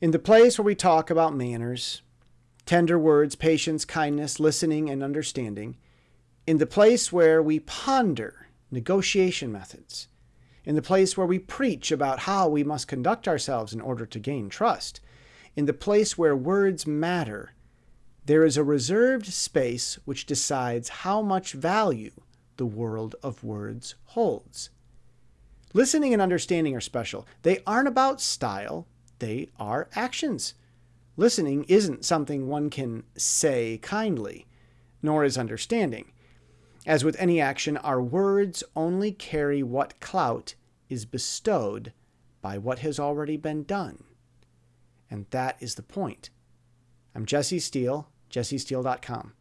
In the place where we talk about manners, tender words, patience, kindness, listening, and understanding, in the place where we ponder negotiation methods, in the place where we preach about how we must conduct ourselves in order to gain trust, in the place where words matter, there is a reserved space which decides how much value the world of words holds. Listening and understanding are special. They aren't about style, they are actions. Listening isn't something one can say kindly, nor is understanding. As with any action, our words only carry what clout is bestowed by what has already been done. And that is the point. I'm Jesse Steele, jessesteele.com.